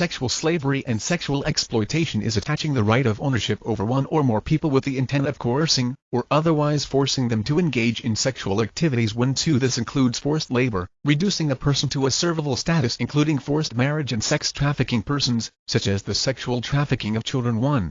Sexual slavery and sexual exploitation is attaching the right of ownership over one or more people with the intent of coercing, or otherwise forcing them to engage in sexual activities when 2 this includes forced labor, reducing a person to a servile status including forced marriage and sex trafficking persons, such as the sexual trafficking of children 1.